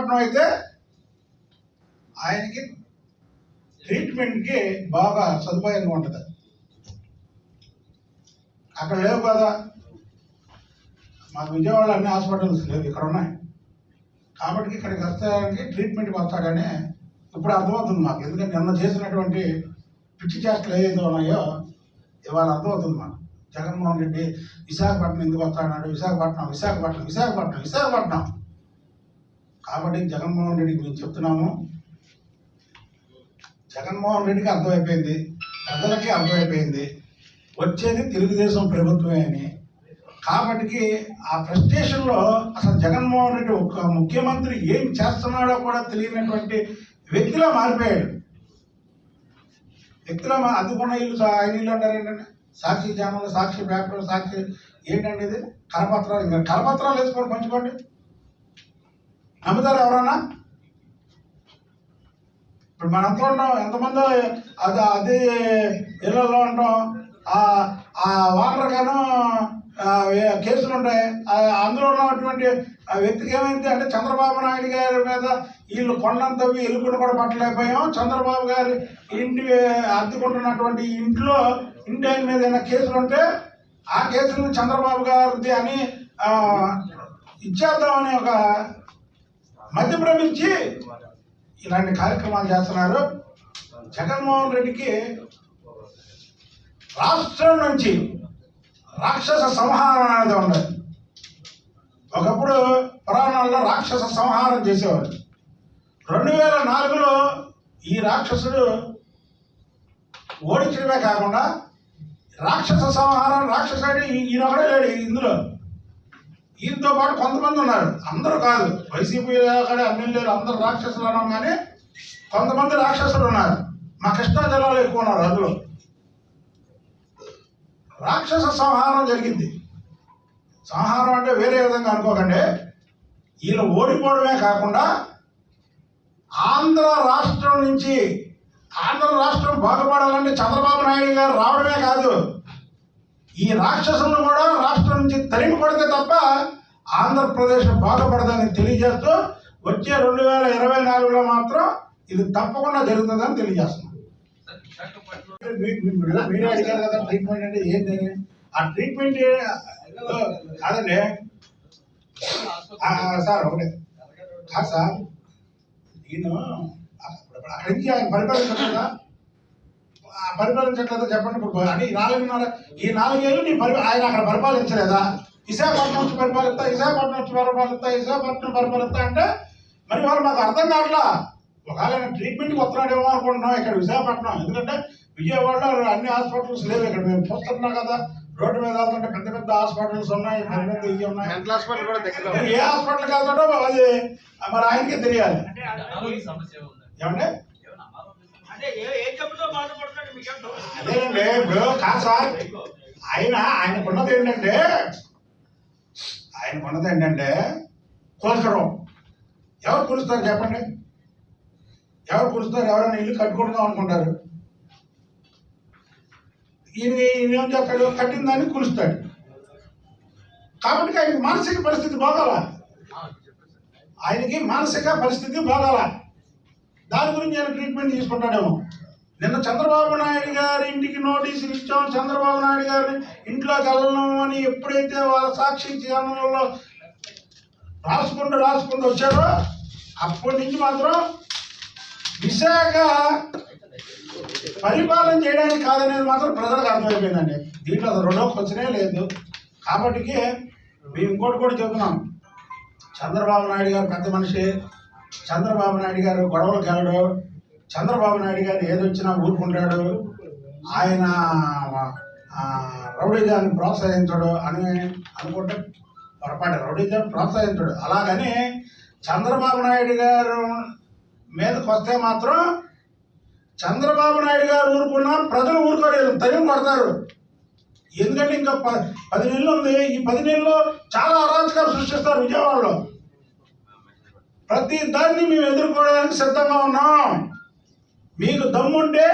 విశాఖపట్నం అయితే ఆయనకి ట్రీట్మెంట్కి బాగా సదుపాయంగా ఉంటుంది. అక్కడ లేవు కదా. మాకు విజయవాడలో అన్ని హాస్పిటల్స్ లేవు ఇక్కడ ఉన్నాయి. కాబట్టి ఇక్కడికి వస్తానికి ట్రీట్మెంట్కి వస్తాడనే ఇప్పుడు అర్థమవుతుంది మాకు. ఎందుకంటే నిన్న చేసినటువంటి పిచ్చి చేష్టలు ఏదైతే ఉన్నాయో ఇవాళ అర్థమవుతుంది మాకు. జగన్మోహన్ రెడ్డి విశాఖపట్నం ఎందుకు వస్తాడన్నాడు విశాఖపట్నం విశాఖపట్నం విశాఖపట్నం విశాఖపట్నం. కాబట్టి జగన్మోహన్ రెడ్డి గురించి చెప్తున్నాము. జగన్మోహన్ రెడ్డికి అర్థమైపోయింది. ప్రజలకి అర్థమైపోయింది. వచ్చేది తెలుగుదేశం ప్రభుత్వమే అని. కాబట్టి ఆ ఫ్రస్ట్రేషన్లో అసలు జగన్మోహన్ రెడ్డి ఒక ముఖ్యమంత్రి ఏం చేస్తున్నాడో కూడా తెలియనటువంటి వ్యక్తిలా మారిపోయాడు. వ్యక్తిలో మా ఇల్లు ఆయన ఇల్లు అంటారు ఏంటంటే సాక్షి ఛానల్ సాక్షి పేపర్ సాక్షి ఏంటండి ఇది? కరపత్రాలు. ఇంకా కరపత్రాలు వేసుకొని పంచుకోండి. నమ్ముతారు ఎవరన్నా? ఇప్పుడు మనం ఎంత ఉంటాం ఎంతమంది అది అది ఇళ్ళల్లో ఉంటాం. ఆ వాటర్ గాను కేసులు ఉంటాయి. అందులో ఉన్నటువంటి ఆ వ్యక్తికి ఏమైంది అంటే చంద్రబాబు నాయుడు గారి మీద వీళ్ళు కొండంత ఎలుగుడు కూడా పట్టలేకపోయాం. చంద్రబాబు గారి ఇంటి అద్దెకుంటున్నటువంటి ఇంట్లో ఇంటి ఆయన మీద ఏమైనా కేసులు ఉంటే ఆ కేసులు చంద్రబాబు గారిది అని ఇచ్చేద్దామని ఒక మధ్యప్రమించి ఇలాంటి కార్యక్రమాలు చేస్తున్నారు. జగన్మోహన్ రెడ్డికి రాష్ట్రం నుంచి రాక్షస సంహారం అనేది ఉండదు ఒకప్పుడు పురాణాల్లో రాక్షస సంహారం చేసేవారు. రెండు వేల నాలుగులో ఈ రాక్షసుడు ఓడించడమే కాకుండా రాక్షస సంహారం రాక్షసుడు ఈ- లేడు ఇందులో. ఈయనతో పాటు కొంతమంది ఉన్నారు. అందరూ కాదు. వైసీపీ కానీ ఎమ్మెల్యేలు అందరూ రాక్షసులు అన్నాం కానీ కొంతమంది రాక్షసులు ఉన్నారు. మా కృష్ణా జిల్లాలో ఎక్కువ ఉన్నారు అందులో. రాక్షస సంహారం జరిగింది. సంహారం అంటే వేరే విధంగా అనుకోకండి. వీళ్ళు ఓడిపోవడమే కాకుండా ఆంధ్ర రాష్ట్రం నుంచి ఆంధ్ర రాష్ట్రం బాగుపడాలంటే చంద్రబాబు నాయుడు గారు రావడమే కాదు. ఈ రాక్షసులను కూడా రాష్ట్రం నుంచి తరిమి కొడితే తప్ప ఆంధ్రప్రదేశ్ బాధపడదని తెలియజేస్తూ వచ్చే రెండు వేల ఇరవై నాలుగులో మాత్రం ఇది తప్పకుండా జరుగుతుందని తెలియజేస్తున్నాం. మీరే అడిగారు కదా ట్రీట్మెంట్ అంటే ఏంటి ఆ ట్రీట్మెంట్ కాదండి సార్ ఒకటే. కాదు సార్ నేను అక్కడి నుంచి ఆయన పరిపాలించట్లేదా పరిపాలించట్లేదా చెప్పండి ఇప్పుడు అంటే ఈ నాలుగున్నర ఈ నాలుగేళ్ళు నీ పరి ఆయన అక్కడ పరిపాలించలేదా? విశాఖపట్నం నుంచి పరిపాలిస్తా విశాఖపట్నం నుంచి పరిపాలిస్తా విశాఖపట్నం పరిపాలిస్తా అంటే మరి వాళ్ళు మాకు అర్థం కావట్లా? ఒకవేళ ట్రీట్మెంట్కి వస్తున్నాడేమో అనుకుంటున్నాం ఇక్కడ విశాఖపట్నం. ఎందుకంటే విజయవాడలో అన్ని హాస్పిటల్స్ లేవు ఇక్కడ. మేము చూస్తున్నాం కదా రోడ్డు మీద వెళ్తుంటే పెద్ద పెద్ద హాస్పిటల్స్ ఉన్నాయి పెద్ద పెద్ద ఇవి ఉన్నాయి. హాస్పిటల్ ఏ హాస్పిటల్కి వెళ్తాడో అది మరి ఆయనకే తెలియాలి. అనారోగ్య సమస్య ఉందా ఏమంటే అదేనండి ఇప్పుడు కాదు సార్. ఆయన ఆయనకున్నది ఏంటంటే ఆయనకున్నది ఏంటంటే కూల్చడం ఎవరు కూలుస్తారు చెప్పండి? ఎవరు కూలుస్తారు ఎవరైనా ఇల్లు కట్టుకుంటున్నాం అనుకుంటారు. ఈయన ఈయన ఏం చేస్తాడు? కట్టిన దాన్ని కూలుస్తాడు. కాబట్టి ఆయనకి మానసిక పరిస్థితి బాగాల? ఆయనకి మానసిక పరిస్థితి బాగాల. దాని గురించి ఆయన ట్రీట్మెంట్ తీసుకుంటాడేమో. నిన్న చంద్రబాబు నాయుడు గారి ఇంటికి నోటీసులు ఇచ్చాం. చంద్రబాబు నాయుడు గారిని ఇంట్లోకి వెళ్ళను అని ఎప్పుడైతే వాళ్ళ సాక్షి ఛానల్లో రాసుకుంటూ రాసుకుంటూ వచ్చారో అప్పటి నుంచి మాత్రం విశాఖ పరిపాలన చేయడానికి కాదనేది మాత్రం ప్రజలకు అర్థమైపోయిందండి. దీంట్లో అది రెండో క్వశ్చనే లేదు. కాబట్టి మేము ఇంకోటి కూడా చెబుతున్నాం. చంద్రబాబు నాయుడు గారు పెద్ద మనిషి. చంద్రబాబు నాయుడు గారు గొడవలు కలడు చంద్రబాబు నాయుడు గారు ఏదొచ్చినా ఊరుకుంటాడు. ఆయన రౌడీజాన్ని ప్రోత్సహించడు అని అనుకుంటే పొరపాటు. రౌడీజాన్ని ప్రోత్సహించడు. అలాగని చంద్రబాబు నాయుడు గారు మీదకి వస్తే మాత్రం చంద్రబాబు నాయుడు గారు ఊరుకున్నా ప్రజలు ఊరుకోలేదు తయం కొడతారు. ఎందుకంటే ఇంకా ప- పది నెలలు ఉంది. ఈ పది నెలల్లో చాలా అరాచకాలు సృష్టిస్తారు విజయవాడలో. ప్రతి దాన్ని మేము ఎదుర్కోవడానికి సిద్ధంగా ఉన్నాం. మీకు దమ్ముంటే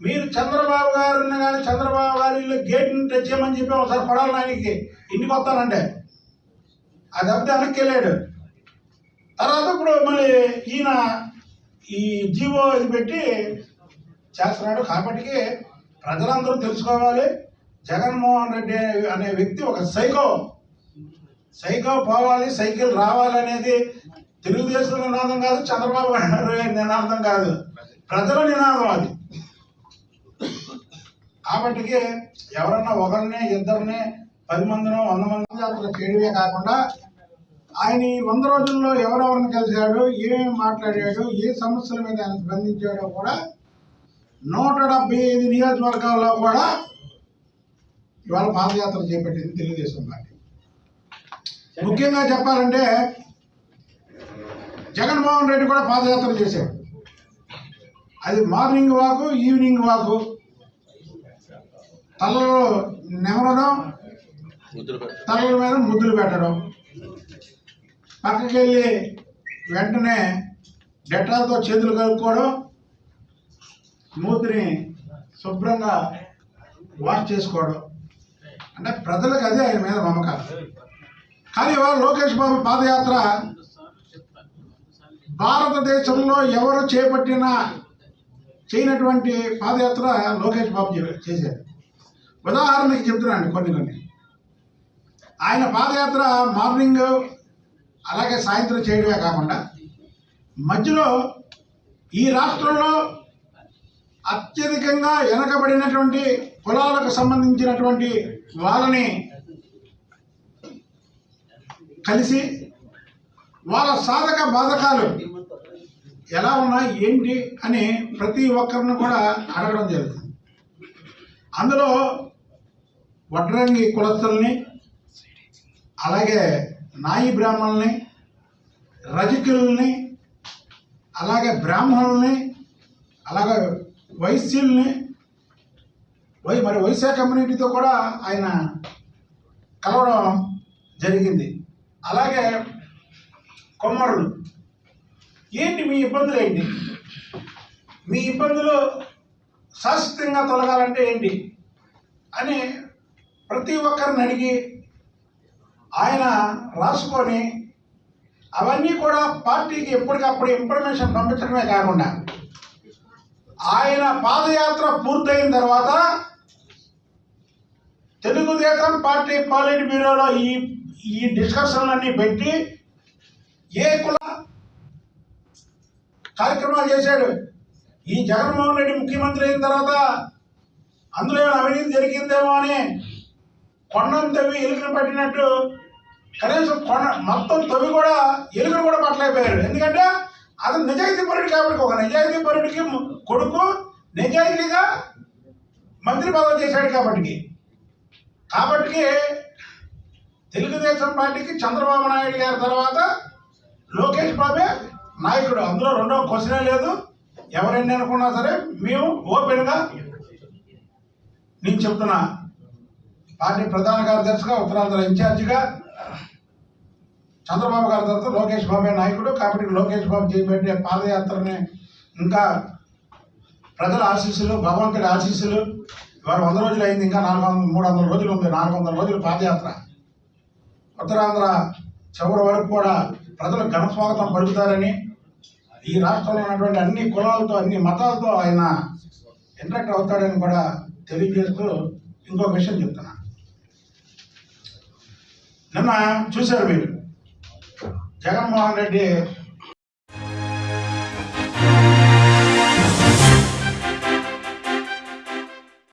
మీరు చంద్రబాబు గారిని కానీ చంద్రబాబు గారి ఇల్లు గేట్ని తెచ్చేయమని చెప్పి ఒకసారి పడాలి ఆయనకి ఇంటికి వస్తానంటే. అది అబ్బాయి వెనక్కి వెళ్ళాడు. తర్వాత ఇప్పుడు మళ్ళీ ఈయన ఈ జీవో ఇది పెట్టి చేస్తున్నాడు కాబట్టి ప్రజలందరూ తెలుసుకోవాలి. జగన్మోహన్ రెడ్డి అనే వ్యక్తి ఒక సైకో. సైకో పోవాలి సైకిల్ రావాలనేది తెలుగుదేశం నినాదం కాదు చంద్రబాబు నాయుడు నినాదం కాదు. ప్రజల నినాదం అది. కాబట్టి ఎవరన్నా ఒకరిని ఇద్దరిని పది మందినో వంద మంది అతను చేయడమే కాకుండా ఆయన ఈ వంద రోజుల్లో ఎవరెవరిని కలిశాడు ఏమేమి మాట్లాడాడు ఏ సమస్యల మీద ఆయన స్పందించాడో కూడా నూట డెబ్బై ఐదు నియోజకవర్గాల్లో కూడా ఇవాళ పాదయాత్ర చేపట్టింది తెలుగుదేశం పార్టీ. ముఖ్యంగా చెప్పాలంటే జగన్మోహన్ రెడ్డి కూడా పాదయాత్ర చేశాడు. అది మార్నింగ్ వాకు ఈవినింగ్ వాకు. తలలో నెమరడం తలల మీద ముద్దులు పెట్టడం. పక్కకి వెళ్ళి వెంటనే డెటాల్తో చేతులు కలుపుకోవడం. మూతిని శుభ్రంగా వాష్ చేసుకోవడం. అంటే ప్రజలకు అదే ఆయన మీద నమ్మకాలు. కానీ ఇవాళ లోకేష్ బాబు పాదయాత్ర భారతదేశంలో ఎవరు చేపట్టిన చేయనటువంటి పాదయాత్ర లోకేష్ బాబు చేశారు. ఉదాహరణకి చెప్తున్నాను కొన్ని కొన్ని. ఆయన పాదయాత్ర మార్నింగ్ అలాగే సాయంత్రం చేయడమే కాకుండా మధ్యలో ఈ రాష్ట్రంలో అత్యధికంగా వెనకబడినటువంటి కులాలకు సంబంధించినటువంటి వాళ్ళని కలిసి వాళ్ళ సాధక బాధకాలు ఎలా ఉన్నా ఏంటి అని ప్రతి ఒక్కరిని కూడా అడగడం జరుగుతుంది. అందులో వడ్రంగి కులస్తుల్ని అలాగే నాయి బ్రాహ్మణుల్ని రజకుల్ని అలాగే బ్రాహ్మణుల్ని అలాగే వైశ్యుల్ని వై మరి వైశ్య కమ్యూనిటీతో కూడా ఆయన కలవడం జరిగింది. అలాగే కొమ్మరులు ఏంటి మీ ఇబ్బందులు ఏంటి? మీ ఇబ్బందులు శాశ్వతంగా తొలగాలంటే ఏంటి? అని ప్రతి ఒక్కరిని అడిగి ఆయన రాసుకొని అవన్నీ కూడా పార్టీకి ఎప్పటికప్పుడు ఇన్ఫర్మేషన్ పంపించడమే కాకుండా ఆయన పాదయాత్ర పూర్తయిన తర్వాత తెలుగుదేశం పార్టీ పాలిట్ బ్యూరోలో ఈ ఈ డిస్కషన్లన్నీ పెట్టి ఏ కుల కార్యక్రమాలు చేశాడు. ఈ జగన్మోహన్ రెడ్డి ముఖ్యమంత్రి అయిన తర్వాత అందులో ఏమైనా అవినీతి జరిగిందేమో అని కొండను తవ్వి ఎలుకను పట్టినట్టు కనీసం కొండ మొత్తం తవ్వి కూడా ఎలుకను కూడా పట్టలేకపోయాడు. ఎందుకంటే అతను నిజాయితీ పరుడు కాబట్టి ఒక నిజాయితీ పరుడికి కొడుకు నిజాయితీగా మంత్రి పదవి చేశాడు కాబట్టి కాబట్టి తెలుగుదేశం పార్టీకి చంద్రబాబు నాయుడు గారి తర్వాత లోకేష్ బాబు నాయకుడు అందులో రెండో క్వశ్చనే లేదు. ఎవరైనా అనుకున్నా సరే మేము ఓపెన్గా నేను చెప్తున్నా. పార్టీ ప్రధాన కార్యదర్శిగా ఉత్తరాంధ్ర ఇన్ఛార్జిగా చంద్రబాబు గారి తర్వాత లోకేష్ బాబే నాయకుడు కాబట్టి లోకేష్ బాబు చేపట్టే పాదయాత్రని ఇంకా ప్రజల ఆశీస్సులు భగవంతుడి ఆశీస్సులు. ఇవాళ వంద రోజులు అయింది ఇంకా నాలుగు వందల మూడు వందల రోజులు ఉంది నాలుగు వందల రోజులు పాదయాత్ర. ఉత్తరాంధ్ర చివరి వరకు కూడా ప్రజలు ఘనస్వాగతం పలుకుతారని ఈ రాష్ట్రంలో ఉన్నటువంటి అన్ని కులాలతో అన్ని మతాలతో ఆయన ఇంటరాక్ట్ అవుతాడని కూడా తెలియజేస్తూ ఇంకొక విషయం చెప్తున్నా. నిన్న చూశారు మీరు. జగన్మోహన్ రెడ్డి